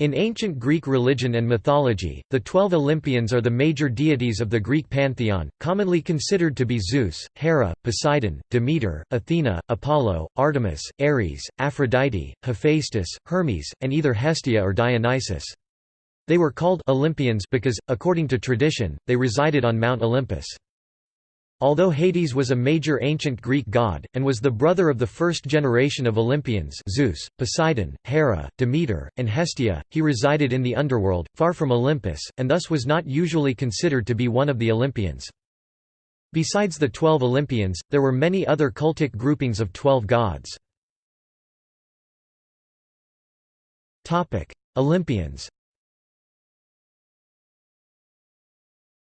In ancient Greek religion and mythology, the twelve Olympians are the major deities of the Greek pantheon, commonly considered to be Zeus, Hera, Poseidon, Demeter, Athena, Apollo, Artemis, Ares, Aphrodite, Hephaestus, Hermes, and either Hestia or Dionysus. They were called Olympians because, according to tradition, they resided on Mount Olympus. Although Hades was a major ancient Greek god, and was the brother of the first generation of Olympians Zeus, Poseidon, Hera, Demeter, and Hestia, he resided in the underworld, far from Olympus, and thus was not usually considered to be one of the Olympians. Besides the twelve Olympians, there were many other cultic groupings of twelve gods. Olympians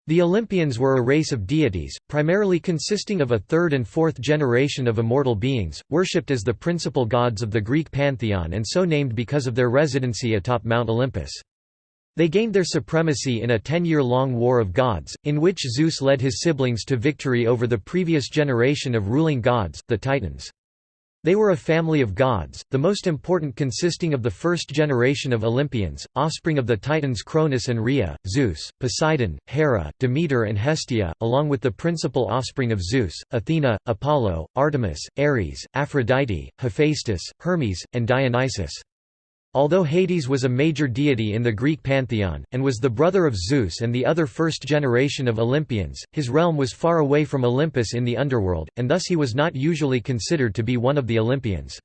The Olympians were a race of deities, primarily consisting of a third and fourth generation of immortal beings, worshipped as the principal gods of the Greek pantheon and so named because of their residency atop Mount Olympus. They gained their supremacy in a ten-year-long war of gods, in which Zeus led his siblings to victory over the previous generation of ruling gods, the Titans. They were a family of gods, the most important consisting of the first generation of Olympians, offspring of the Titans Cronus and Rhea, Zeus, Poseidon, Hera, Demeter and Hestia, along with the principal offspring of Zeus, Athena, Apollo, Artemis, Ares, Aphrodite, Hephaestus, Hermes, and Dionysus. Although Hades was a major deity in the Greek pantheon, and was the brother of Zeus and the other first generation of Olympians, his realm was far away from Olympus in the underworld, and thus he was not usually considered to be one of the Olympians.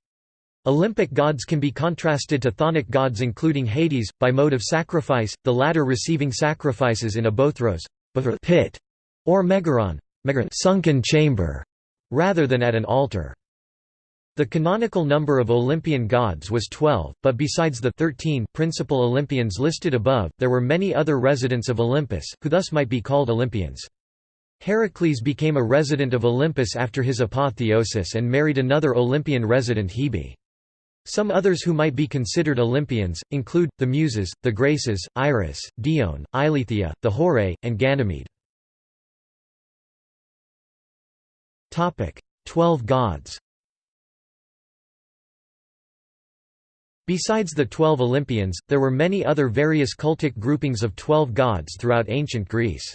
Olympic gods can be contrasted to chthonic gods including Hades, by mode of sacrifice, the latter receiving sacrifices in a bothros pit, or megaron sunken chamber, rather than at an altar. The canonical number of Olympian gods was 12, but besides the 13 principal Olympians listed above, there were many other residents of Olympus, who thus might be called Olympians. Heracles became a resident of Olympus after his apotheosis and married another Olympian resident Hebe. Some others who might be considered Olympians, include, the Muses, the Graces, Iris, Dione, Eileithyia, the Horae, and Ganymede. Twelve gods Besides the twelve Olympians, there were many other various cultic groupings of twelve gods throughout ancient Greece.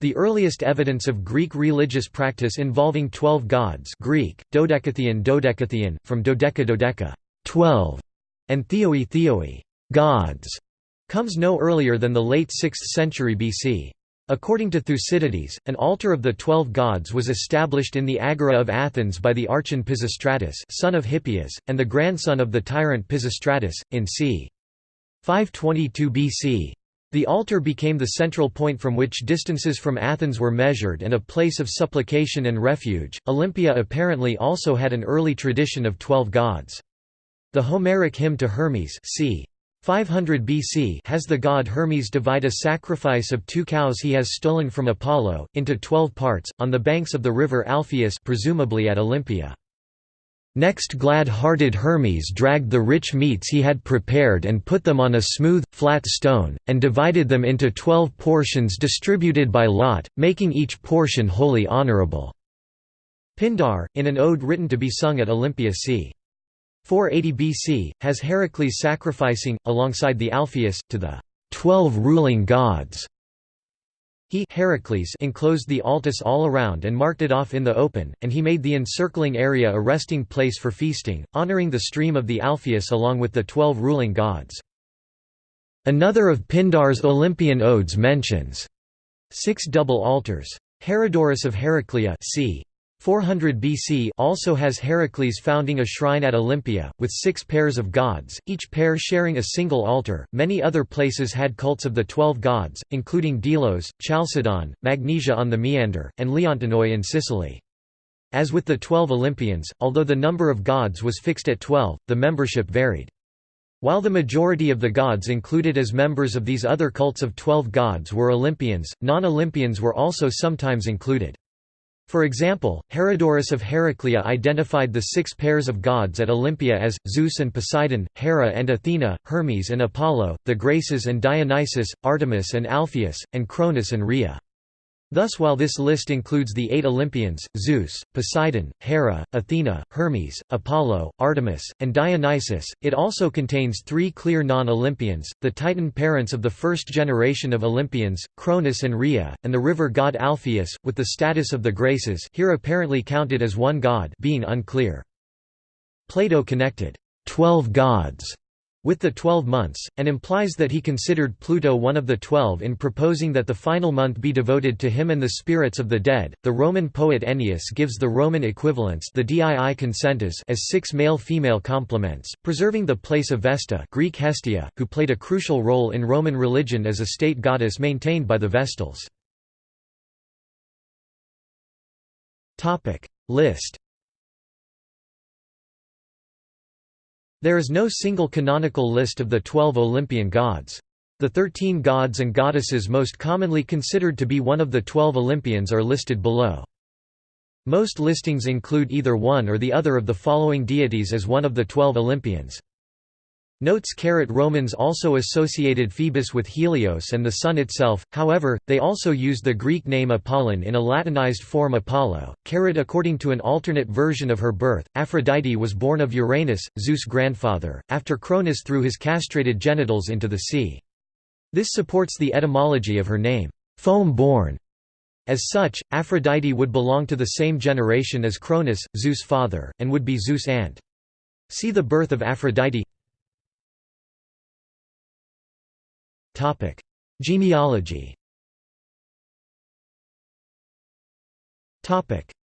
The earliest evidence of Greek religious practice involving twelve gods Greek, dodekatheon dodekatheon, from dodeka dodeka 12, and theoi theoi gods, comes no earlier than the late 6th century BC. According to Thucydides, an altar of the twelve gods was established in the Agora of Athens by the archon Pisistratus son of Hippias, and the grandson of the tyrant Pisistratus, in c. 522 BC. The altar became the central point from which distances from Athens were measured and a place of supplication and refuge. Olympia apparently also had an early tradition of twelve gods. The Homeric hymn to Hermes c. 500 BC has the god Hermes divide a sacrifice of two cows he has stolen from Apollo, into twelve parts, on the banks of the river Alpheus presumably at Olympia. Next glad-hearted Hermes dragged the rich meats he had prepared and put them on a smooth, flat stone, and divided them into twelve portions distributed by lot, making each portion wholly honorable." Pindar, in an ode written to be sung at Olympia c. 480 BC, has Heracles sacrificing, alongside the Alpheus, to the twelve ruling gods. He Heracles enclosed the Altis all around and marked it off in the open, and he made the encircling area a resting place for feasting, honoring the stream of the Alpheus along with the twelve ruling gods. Another of Pindar's Olympian odes mentions six double altars. Herodorus of Heraclea c. 400 BC also has Heracles founding a shrine at Olympia, with six pairs of gods, each pair sharing a single altar. Many other places had cults of the twelve gods, including Delos, Chalcedon, Magnesia on the Meander, and Leontinoi in Sicily. As with the twelve Olympians, although the number of gods was fixed at twelve, the membership varied. While the majority of the gods included as members of these other cults of twelve gods were Olympians, non-Olympians were also sometimes included. For example, Herodorus of Heraclea identified the six pairs of gods at Olympia as, Zeus and Poseidon, Hera and Athena, Hermes and Apollo, the Graces and Dionysus, Artemis and Alpheus, and Cronus and Rhea. Thus while this list includes the eight Olympians, Zeus, Poseidon, Hera, Athena, Hermes, Apollo, Artemis, and Dionysus, it also contains three clear non-Olympians, the Titan parents of the first generation of Olympians, Cronus and Rhea, and the river god Alpheus, with the status of the Graces here apparently counted as one god being unclear. Plato connected, twelve gods with the twelve months, and implies that he considered Pluto one of the twelve in proposing that the final month be devoted to him and the spirits of the dead. The Roman poet Ennius gives the Roman equivalents the dii consentes as six male-female complements, preserving the place of Vesta Greek Hestia, who played a crucial role in Roman religion as a state goddess maintained by the Vestals. List There is no single canonical list of the twelve Olympian gods. The thirteen gods and goddesses most commonly considered to be one of the twelve Olympians are listed below. Most listings include either one or the other of the following deities as one of the twelve Olympians. Notes Romans also associated Phoebus with Helios and the sun itself, however, they also used the Greek name Apollon in a Latinized form Apollo. Carat According to an alternate version of her birth, Aphrodite was born of Uranus, Zeus' grandfather, after Cronus threw his castrated genitals into the sea. This supports the etymology of her name, foam-born. As such, Aphrodite would belong to the same generation as Cronus, Zeus' father, and would be Zeus' aunt. See the birth of Aphrodite Genealogy.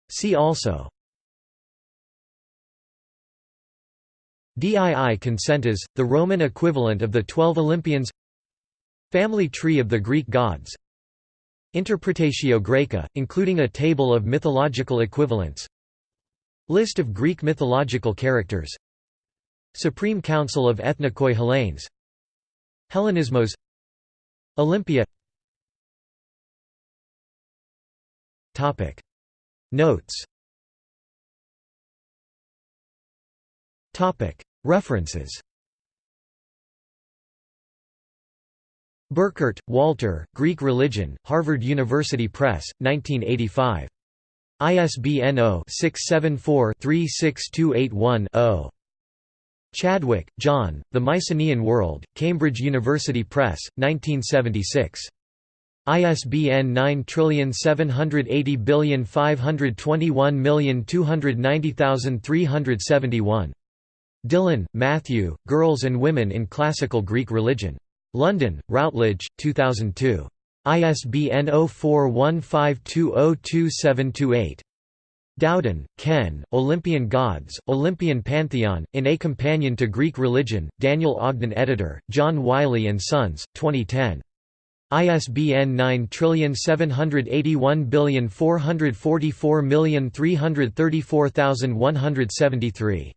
See also. Dii Consentes, the Roman equivalent of the Twelve Olympians. Family tree of the Greek gods. Interpretatio Graeca, including a table of mythological equivalents. List of Greek mythological characters. Supreme Council of Ethnikoi Hellenes. Hellenismos Olympia. Notes. References. Burkert, Walter, Greek Religion, Harvard University Press, 1985. ISBN 0-674-36281-0. Chadwick, John, The Mycenaean World, Cambridge University Press, 1976. ISBN 9780521290371. Dillon, Matthew, Girls and Women in Classical Greek Religion. London, Routledge, 2002. ISBN 0415202728. Dowden, Ken, Olympian Gods, Olympian Pantheon, in A Companion to Greek Religion, Daniel Ogden Editor, John Wiley & Sons, 2010. ISBN 9781444334173.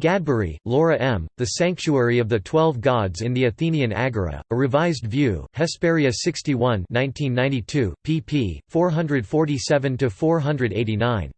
Gadbery, Laura M., The Sanctuary of the Twelve Gods in the Athenian Agora, A Revised View, Hesperia 61 1992, pp. 447–489.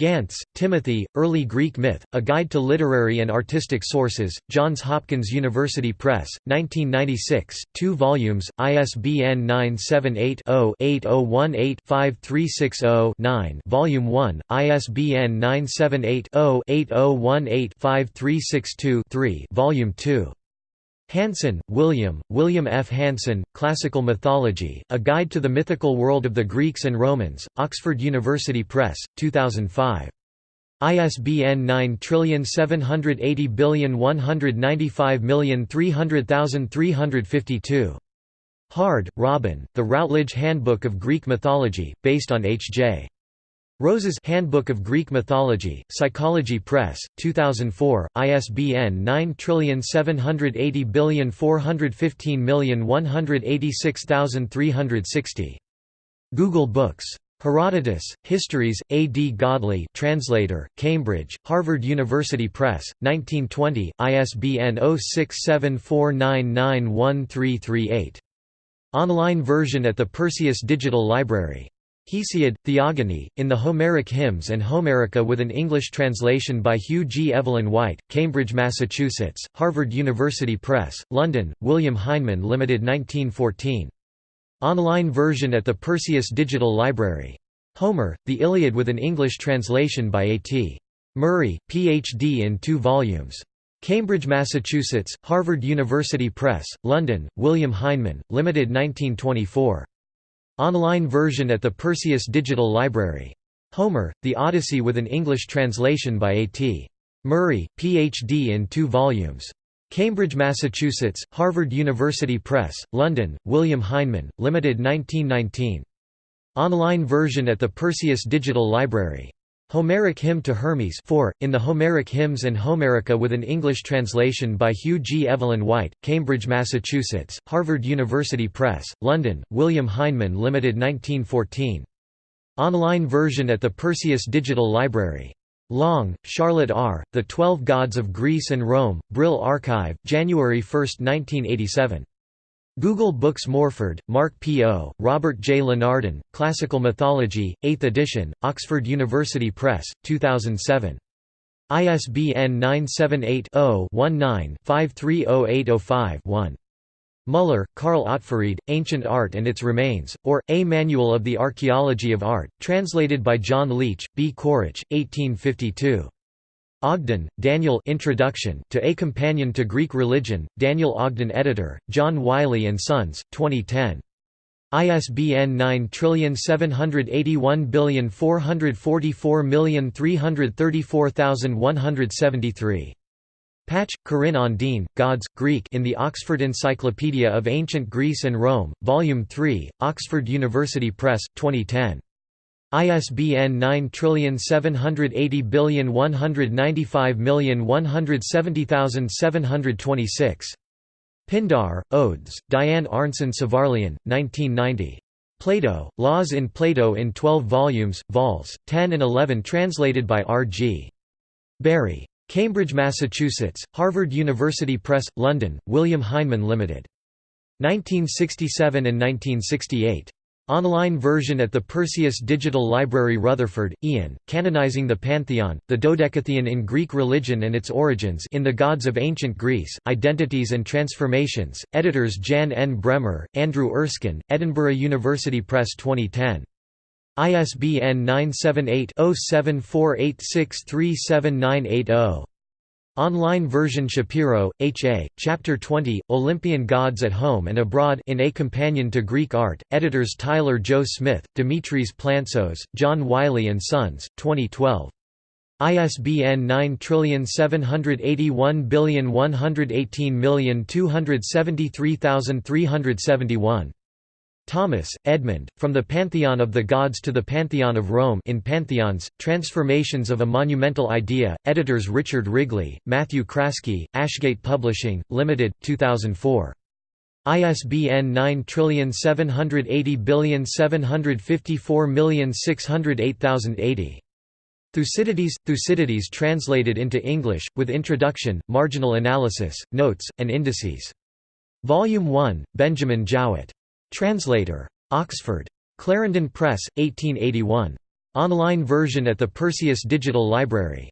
Gantz, Timothy, Early Greek Myth, A Guide to Literary and Artistic Sources, Johns Hopkins University Press, 1996, 2 volumes, ISBN 978-0-8018-5360-9 Volume 1, ISBN 978-0-8018-5362-3 Volume 2. Hansen, William, William F. Hansen, Classical Mythology, A Guide to the Mythical World of the Greeks and Romans, Oxford University Press, 2005. ISBN 9780195300352. Hard, Robin, The Routledge Handbook of Greek Mythology, based on H.J. Rose's Handbook of Greek Mythology, Psychology Press, 2004, ISBN 9780415186360. Google Books. Herodotus, Histories, A. D. Godley translator, Cambridge, Harvard University Press, 1920, ISBN 0674991338. Online version at the Perseus Digital Library. Hesiod, Theogony, in the Homeric Hymns and Homerica with an English translation by Hugh G. Evelyn White, Cambridge, Massachusetts, Harvard University Press, London, William Heinemann Limited 1914. Online version at the Perseus Digital Library. Homer, The Iliad with an English translation by A.T. Murray, Ph.D. in two volumes. Cambridge, Massachusetts, Harvard University Press, London, William Heinemann, Limited 1924. Online version at the Perseus Digital Library. Homer, The Odyssey with an English translation by A.T. Murray, Ph.D. in two volumes. Cambridge, Massachusetts, Harvard University Press, London, William Heinemann, Limited 1919. Online version at the Perseus Digital Library. Homeric Hymn to Hermes 4, in the Homeric Hymns and Homerica with an English translation by Hugh G. Evelyn White, Cambridge, Massachusetts, Harvard University Press, London, William Heinemann Limited 1914. Online version at the Perseus Digital Library. Long, Charlotte R., The Twelve Gods of Greece and Rome, Brill Archive, January 1, 1987. Google Books Morford, Mark P. O., Robert J. Lenardon, Classical Mythology, 8th edition, Oxford University Press, 2007. ISBN 978 0 19 530805 1. Muller, Karl Ottfried, Ancient Art and Its Remains, or, A Manual of the Archaeology of Art, translated by John Leech, B. Quaritch, 1852. Ogden, Daniel Introduction to A Companion to Greek Religion, Daniel Ogden Editor, John Wiley & Sons, 2010. ISBN 9781444334173. Pache, Corinne Ondine, Gods, Greek in the Oxford Encyclopedia of Ancient Greece and Rome, Volume 3, Oxford University Press, 2010. ISBN 9780195170726. Pindar, Odes, Diane Arnson Svarlien, 1990. Plato, Laws in Plato in 12 volumes, vols. 10 and 11 translated by R. G. Bury. Cambridge, Massachusetts, Harvard University Press, London, William Heinemann Limited. 1967 and 1968. Online version at the Perseus Digital Library Rutherford, Ian, Canonizing the Pantheon, the Dodecatheon in Greek Religion and its Origins in the Gods of Ancient Greece, Identities and Transformations, editors Jan N. Bremmer, Andrew Erskine, Edinburgh University Press 2010. ISBN 978 0748637980. Online version Shapiro, H. A., Chapter 20, Olympian Gods at Home and Abroad in A Companion to Greek Art, editors Tyler Jo Smith, Dimitris Plantzos, John Wiley & Sons, 2012. ISBN 9781118273371. Thomas, Edmund, From the Pantheon of the Gods to the Pantheon of Rome in Pantheons, Transformations of a Monumental Idea, editors Richard Wrigley, Matthew Craske, Ashgate Publishing, Limited, 2004. ISBN 9780754608080. Thucydides – Thucydides translated into English, with introduction, marginal analysis, notes, and indices. Volume 1, Benjamin Jowett. Translator. Oxford. Clarendon Press, 1881. Online version at the Perseus Digital Library.